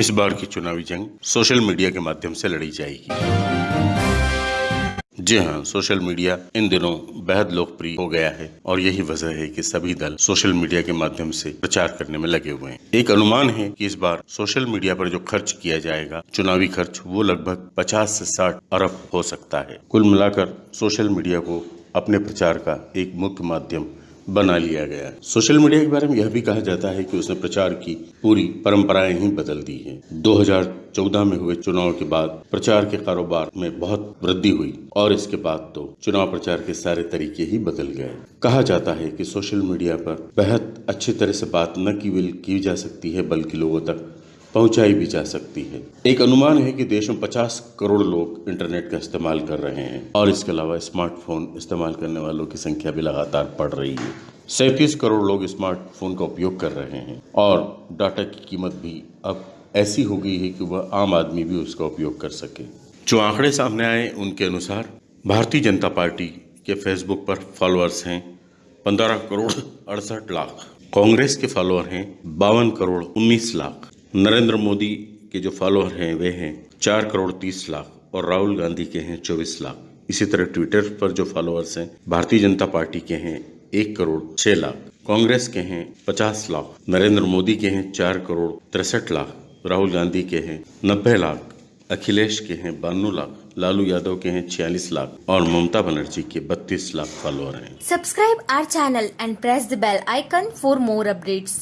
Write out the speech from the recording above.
इस बार की चुनावी जंग सोशल मीडिया के माध्यम से लड़ी जाएगी। जी हाँ सोशल मीडिया इन दिनों बेहद लोकप्रिय हो गया है और यही वजह है कि सभी दल सोशल मीडिया के माध्यम से प्रचार करने में लगे हुए हैं। एक अनुमान है कि इस बार सोशल मीडिया पर जो खर्च किया जाएगा, चुनावी खर्च, वो लगभग 50 से 60 अरब हो सकता है। कुल मिलाकर सोशल मीडिया को अपने प्रचार का एक मुख्य माध्यम बना लिया गया। सोशल मीडिया के बारे में यह भी कहा जाता है कि उसने प्रचार की, पूरी परंपराएँ ही बदल दी हैं। 2014 में हुए चुनाव के बाद प्रचार के कारोबार में बहुत वृद्धि हुई और इसके बाद तो चुनाव प्रचार के सारे तरीके ही बदल गए। कहा जाता है कि सोशल मीडिया पर बेहद अच्छी तरह से बात न केवल की जा सकती है, बल्कि लोगों तक पहुंचाई भी जा सकती है। एक अनुमान है कि देश में 50 करोड़ लोग इंटरनेट का इस्तेमाल कर रहे हैं और इसके अलावा स्मार्टफ़ोन इस्तेमाल करने वालों की संख्या भी लगातार बढ़ रही है। सैंतीस करोड़ लोग स्मार्टफ़ोन का उपयोग कर रहे हैं और डाटा की कीमत भी अब ऐसी हो गई है कि वह आम आदमी भी उसका उपयोग कर सके। जो आंकड़े सामने आए, उनके अनुसार भारतीय जनता पार्टी के फेसबुक पर फॉलोअर्स हैं पंद्रह करोड़ अड़सठ लाख। कांग्रेस के फॉलोअर हैं बावन करोड़ उन्नीस लाख। नरेंद्र मोदी के जो फॉलोअर हैं, वे हैं चार करोड़ तीस लाख और राहुल गांधी के हैं चौबीस लाख। इसी तरह ट्विटर पर जो फॉलोअर्स हैं, भारतीय जनता पार्टी के हैं एक करोड़ छह लाख। कांग्रेस के हैं पचास लाख। नरेंद्र मोदी के हैं चार करोड़ तिरसठ लाख। राहुल गांधी के हैं नब्बे लाख। अखिलेश के हैं बानवे लाख। लालू यादव के हैं छियालीस लाख और ममता बनर्जी के बत्तीस लाख फॉलोअर हैं। Subscribe our channel and press the bell icon for more updates.